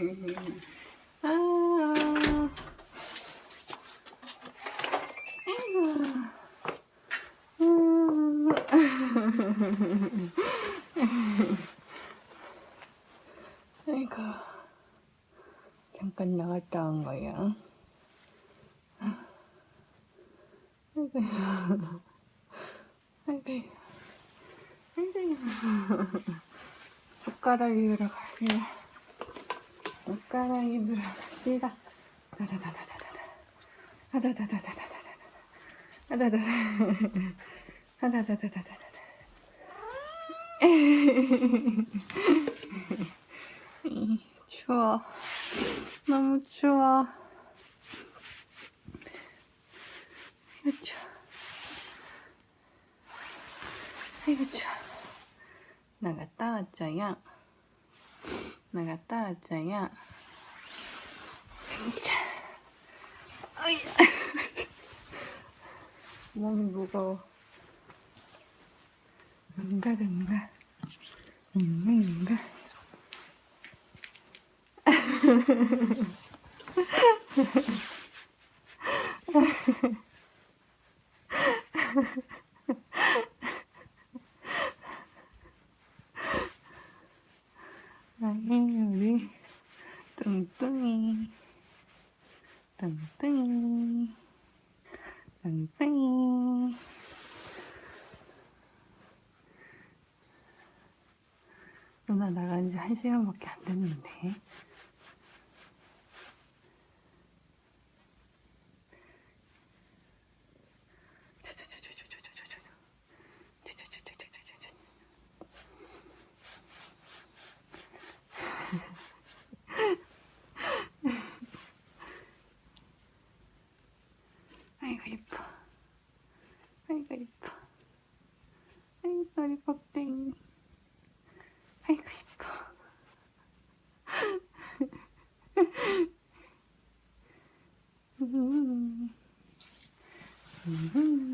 아, 아이고, 아이고, 잠깐 나갔다 온 거야. 아이고, 아이고, 아이고, 젓가락이 들어가길래. 으러 갑시다. 다다다다다다다 다다다다다다다 다다다다 다다다다다다다 추워. 너무 추워. 아이고 추워. 아이고 추워. 나갔다 왔자야. 자. 어이야. 몸이 무거워. 응가 응가. 응가 응가. 뚱뚱이 뚱뚱이 뚱뚱이 누나 나간 지한 시간밖에 안 됐는데 아이고 이뻐. 아이고 이뻐. 아이고 우리 법댕이. 아이고 이뻐. 음. 음.